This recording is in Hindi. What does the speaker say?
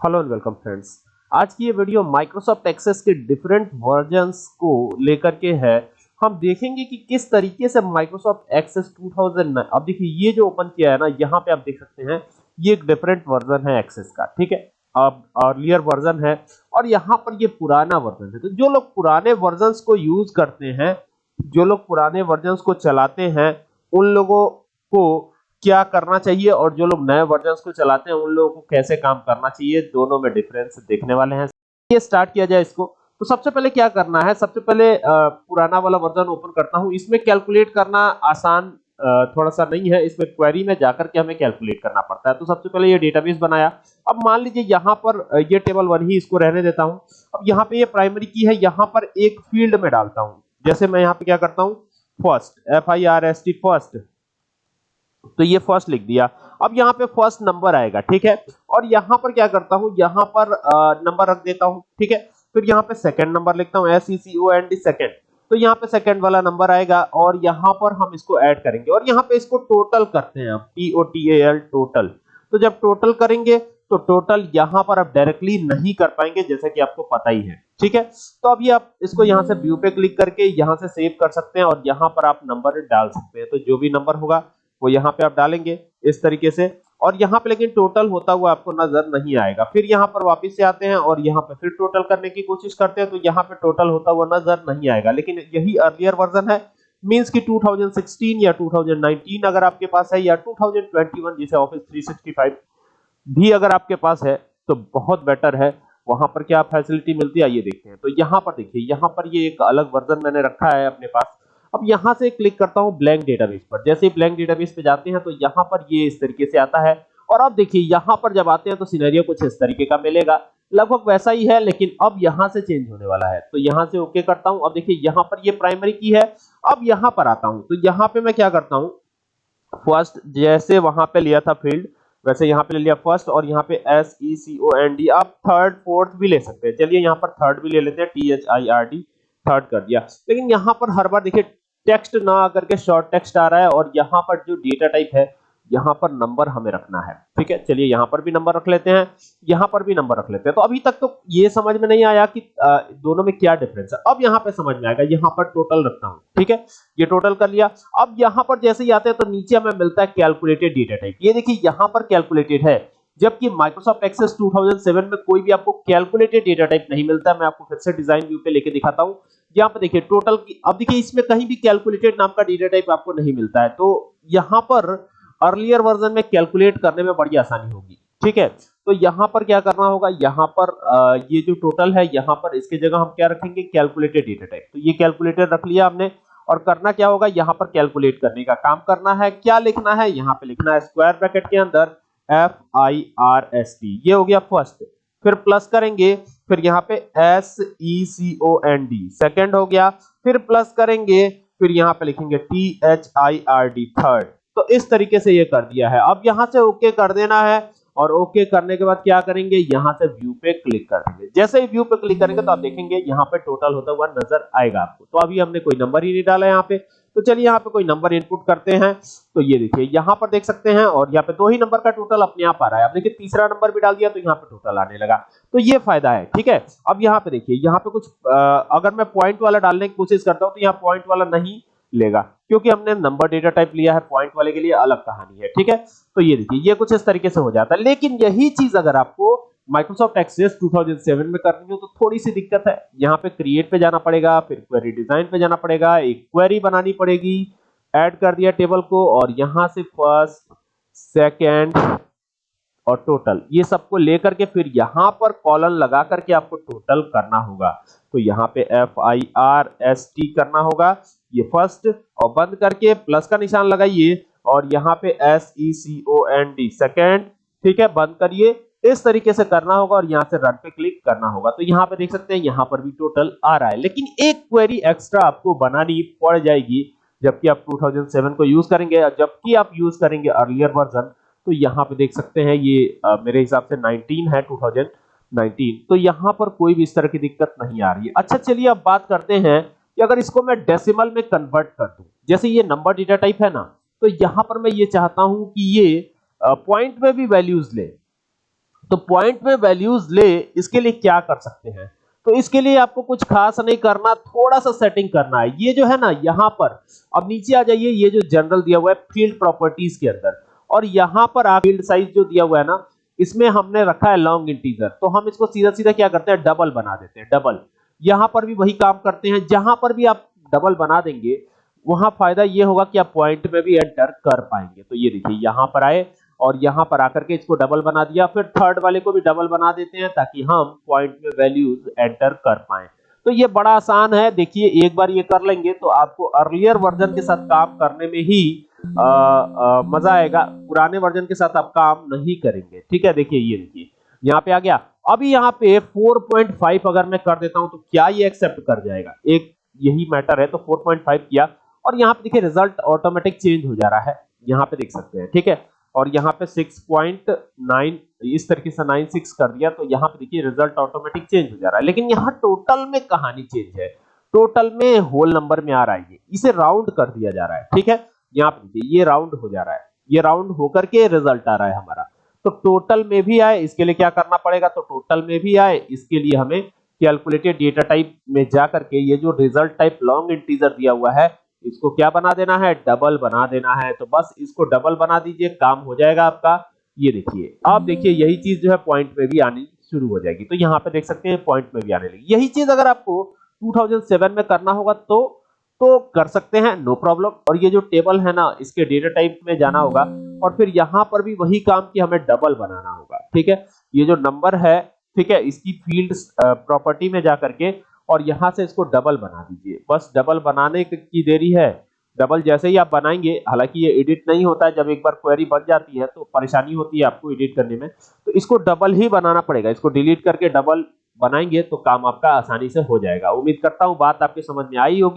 हेलो एंड वेलकम फ्रेंड्स आज की ये वीडियो माइक्रोसॉफ्ट एक्सेस के डिफरेंट वर्जन्स को लेकर के है। हम देखेंगे कि किस तरीके से माइक्रोसॉफ्ट एक्सेस 2009 अब देखिए, ये जो ओपन किया है ना, यहाँ पे आप देख सकते हैं, ये एक डिफरेंट वर्जन है एक्सेस का, ठीक है? अब अर्लियर वर्जन है, और यहाँ पर ये पुराना वर्जन है। तो जो लोग पुराने वर्जन को यूज़ करते हैं, जो लोग पुराने वर्जन को चलाते हैं, उन लोगों को क्या करना चाहिए और जो लोग नए वर्जन को चलाते हैं, उन लोगों को कैसे काम करना चाहिए, दोनों में डिफरेंस देखने वाले हैं। ये स्टार्ट किया जाए इसको। तो सबसे पहले क्या करना है, सबसे पहले पुराना वाला वर्जन ओपन करता हूँ। इसमें कैलकुलेट करना आसान थोड़ा सा नहीं है। इसमें क्वेरी में जाकर के हमें कैलकुलेट करना पड़ता है। तो सबसे पहले ये डेटाबेस बनाया। अब मान लीजिए यहाँ पर ये टेबल वन ही इसको रहने देता हूँ। अब यहाँ पे ये प्राइमरी की है। यहाँ पर एक फ़ील्ड में डालता हूँ। जैसे मैं यहाँ पे क्या करता हूँ? First F I R S T first तो ये फ़र्स्ट लिख दिया। अब यहाँ पे फ़र्स्ट नंबर आएगा, ठीक है? और यहाँ पर क्या करता हूँ? यहाँ पर नंबर रख देता हूँ, ठीक है? फिर यहाँ पे सेकंड नंबर लिखता हूँ S E C O N D second तो यहाँ पे सेकंड वाला नंबर आएगा और यहाँ पर हम इसको ऐड करेंगे। और यहाँ पे इसको टोटल करते हैं T O T A L total तो जब टोटल करेंगे तो टोटल यहाँ पर आप डायरेक्टली नहीं कर पाएँगे, जैसे कि आपको पता ही है, ठीक है? तो अभी आप इसको यहाँ से व्यू पे क्लिक करके यहाँ से सेव कर सकते हैं और यहाँ पर आप नंबर डाल सकते हैं। तो जो भी नंबर होगा वो यहाँ पे आप डालेंगे इस तरीके से। और यहाँ पे लेकिन टोटल होता हुआ आपको नज़र नहीं आएगा। फिर यहाँ पर वापस से आते हैं और यहाँ पे फिर टोटल करने की कोशिश करते हैं तो यहाँ पे टोटल होता हुआ नज़र नहीं आएगा। लेकिन यही अर्लियर वर्जन है। मींस कि 2016 या 2019 अगर आपके पास है, या 2021 जिसे ऑफ़िस 365 भी अगर आपके पास है तो बहुत बेटर है। वहाँ पर क्या फैसिलिटी मिलती है? ये देखते हैं। तो यहाँ पर देखिए, यहाँ पर ये एक अलग वर्जन मैंने रखा है अपने पास। अब यहाँ से क्लिक करता हूँ ब्लैंक डेटाबेस पर। जैसे ब्लैंक डेटाबेस पे जाते हैं तो यहाँ पर ये इस तरीके से आता है। और अब देखिए, यहाँ पर जब आते हैं तो सिनेरियो कुछ इस तरीके का मिलेगा। लगभग वैसा ही है, लेकिन अब यहाँ से चेंज होने वाला है। तो यहाँ से ओके करता हूँ। अब देखिए, यहाँ पर ये प्राइमरी की है। अब यहाँ पर आता हूँ। तो यहाँ पे मैं क्या करता हूँ? फ़र्स्ट जैसे वहाँ पे लिया था फ़ील्ड वैसे यहाँ पे ले लिया फ़र्स्ट और यहाँ पे S E C O N D आप थर्ड फोर्थ भी ले सकते हैं। चलिए, यहाँ पर थर्ड भी ले लेते हैं। T H I R D third कर दिया। लेकिन यहाँ पर हर बार देखिए टेक्स्ट ना आकर के शॉर्ट टेक्स्ट आ रहा है और यहाँ पर जो डेटा टाइप है, यहाँ पर नंबर हमें रखना है। ठीक है? चलिए यहाँ पर भी नंबर रख लेते हैं। यहाँ पर भी नंबर रख लेते हैं। तो अभी तक तो ये समझ में नहीं आया कि दोनों में क्या डिफरेंस है। अब यहाँ पे समझ में आएगा। यहाँ पर टोटल रखता हूँ। ठीक है? ये टोटल कर लिया। अब यहाँ पर जैसे ही आते हैं तो नीचे हमें मिलता है कैलकुलेटेड डेटा टाइप ये देखिए, यहाँ पर कैलकुलेटेड है। जबकि माइक्रोसॉफ्ट एक्सेस 2007 में कोई भी आपको कैलकुलेटेड डेटा टाइप नहीं मिलता। मैं आपको फिर से डिज़ाइन व्यू पे लेके दिखाता हूँ। यहाँ पर देखिए टोटल अब देखिए, इसमें कहीं भी कैलकुलेटेड नाम का डेटा टाइप आपको नहीं मिलता है। तो यहाँ पर अर्लियर वर्जन में कैलकुलेट करने में बड़ी आसानी होगी, ठीक है? तो यहाँ पर क्या करना होगा? यहाँ पर ये जो टोटल है, यहाँ पर इसके जगह हम क्या रखेंगे? कैलकुलेटेड डेटा टाइप तो ये कैलकुलेटेड रख लिया हमने, और करना क्या होगा? यहाँ पर कैलकुलेट करने का काम करना है। क्या लिखना है? यहाँ पे लिखना है स्क्वायर ब्रैकेट के अंदर F I R S T ये हो गया फ़र्स्ट फिर प्लस करेंगे फिर यहाँ पे S E C O N D second हो गया, फिर प्लस करेंगे, फिर यहाँ पे लिखेंगे T H I R D third तो इस तरीके से ये कर दिया है। अब यहाँ से ओके कर देना है, और ओके करने के बाद क्या करेंगे? यहाँ से व्यू पे क्लिक कर देंगे। जैसे ही व्यू पे क्लिक करेंगे तो आप देखेंगे यहाँ पे टोटल होता हुआ नज़र आएगा आपको। तो अभी हमने कोई नंबर ही नहीं डाला यहाँ पे। तो चलिए यहाँ पे कोई नंबर इनपुट करते हैं। तो ये देखिए यहाँ पर देख सकते हैं और यहाँ पे दो ही नंबर का टोटल अपने आप आ रहा है। अब देखिए तीसरा नंबर भी डाल दिया तो यहाँ पे टोटल आने लगा। तो ये फ़ायदा है ठीक है? अब यहाँ पे देखिए यहाँ पे कुछ आ, अगर मैं पॉइंट वाला डालने की कोशिश करता हूँ तो यहाँ पॉइंट वाला नहीं लेगा क्योंकि हमने नंबर डेटा टाइप लिया है पॉइंट वाले के लिए अलग कहानी है ठीक है? तो ये देखिए ये कुछ इस तरीके से हो जाता है। लेकिन यही चीज़ अगर आपको माइक्रोसॉफ्ट एक्सेस 2007 में करनी हो तो थोड़ी सी दिक्कत है। यहाँ पे क्रिएट पे जाना पड़ेगा, फिर क्वेरी डिज़ाइन पे जाना पड़ेगा, एक क्वेरी बनानी पड़ेगी ऐड कर दिया टेबल को और यहाँ से फ़र्स्ट सेकेंड और टोटल ये सबको लेकर के फिर यहाँ पर कॉलन लगा करके आपको टोटल करना होगा। तो यहाँ पे F I R S T करना होगा। ये फ़र्स्ट और बंद करके प्लस का निशान लगाइए और यहाँ पे S E C O N D second ठीक है, बंद करिए। इस तरीके से करना होगा और यहाँ से रन पे क्लिक करना होगा। तो यहाँ पे देख सकते हैं यहाँ पर भी टोटल आ रहा है। लेकिन एक क्वेरी एक्स्ट्रा आपको बनानी पड़ जाएगी जबकि आप 2007 को यूज़ करेंगे। जबकि आप यूज़ करेंगे अर्लियर वर्जन तो यहाँ पे देख सकते हैं ये आ, मेरे हिसाब से 19 है 2019 तो यहाँ पर कोई भी इस तरह की दिक्कत नहीं आ रही है। अच्छा चलिए अब बात करते हैं कि अगर इसको मैं डेसिमल में कन्वर्ट कर दूँ जैसे ये नंबर डेटा टाइप है ना तो यहाँ पर मैं ये चाहता हूँ कि ये पॉइंट में भी वैल्यूज़ ले। तो पॉइंट में वैल्यूज़ ले, इसके लिए क्या कर सकते हैं? तो इसके लिए आपको कुछ खास नहीं करना, थोड़ा सा सेटिंग करना है। ये जो है ना, यहाँ पर, अब नीचे आ जाइए, ये जो जनरल दिया हुआ है फ़ील्ड प्रॉपर्टीज़ के अंदर। और यहाँ पर आप फ़ील्ड साइज़ जो दिया हुआ है ना, इसमें हमने रखा है लॉन्ग इंटीजर तो हम इसको सीधा सीधा क्या करते हैं? डबल बना देते हैं डबल यहाँ पर भी वही काम करते हैं, जहाँ पर भी आप डबल बना देंगे, वहाँ फ़ायदा ये होगा कि आप पॉइंट में भी एंटर कर पाएँगे। तो ये देखिए, यहाँ पर आए और यहाँ पर आकर के इसको डबल बना दिया। फिर थर्ड वाले को भी डबल बना देते हैं ताकि हम पॉइंट में वैल्यूज़ एंटर कर पाए। तो ये बड़ा आसान है। देखिए एक बार ये कर लेंगे तो आपको अर्लियर वर्जन के साथ काम करने में ही आ, आ, मज़ा आएगा। पुराने वर्जन के साथ आप काम नहीं करेंगे। ठीक है? देखिए ये देखिए। यहाँ पे आ गया। अभी यहाँ पे 4.5 अगर मैं कर देता हूँ तो क्या ये एक्सेप्ट कर जाएगा? एक यही मैटर है तो 4.5 किया। और यहाँ पे देखिए रिज़ल्ट ऑटोमेटिक चेंज हो जा रहा है। यहाँ पे देख सकते हैं। ठीक है? और यहाँ पे 6.9 इस तरीके से 96 कर दिया तो यहाँ पे देखिए रिज़ल्ट ऑटोमेटिक चेंज हो जा रहा है। लेकिन यहाँ टोटल में कहानी चेंज है। टोटल में होल नंबर में आ रहा है ये। इसे राउंड कर दिया जा रहा है, ठीक है? यहाँ पे देखिए, ये राउंड हो जा रहा है। ये राउंड होकर के रिज़ल्ट आ रहा है हमारा। तो टोटल में भी आए, इसके लिए क्या करना पड़ेगा? तो टोटल में भी आए, इसके लिए हमें कैलकुलेटेड डेटा टाइप में जाकर के ये जो रिज़ल्ट टाइप लॉन्ग इंटीजर दिया हुआ है इसको क्या बना देना है? डबल बना देना है। तो बस इसको डबल बना दीजिए, काम हो जाएगा आपका। ये देखिए, आप देखिए, यही चीज़ जो है पॉइंट में भी आनी शुरू हो जाएगी। तो यहाँ पे देख सकते हैं पॉइंट में भी आने लगी। यही चीज़ अगर आपको 2007 में करना होगा तो तो कर सकते हैं नो प्रॉब्लम और ये जो टेबल है ना, इसके डेटा टाइप में जाना होगा। और फिर यहाँ पर भी वही काम की हमें डबल बनाना होगा। ठीक है? ये जो नंबर है, ठीक है, इसकी फ़ील्ड प्रॉपर्टी में जाकर के और यहाँ से इसको डबल बना दीजिए। बस डबल बनाने की देरी है। डबल जैसे ही आप बनाएँगे, हालाँकि ये एडिट नहीं होता है, जब एक बार क्वेरी बन जाती है तो परेशानी होती है आपको एडिट करने में। तो इसको डबल ही बनाना पड़ेगा। इसको डिलीट करके डबल बनाएँगे तो काम आपका आसानी से हो जाएगा। उम्मीद करता हूँ बात आपके समझ में आई होगी।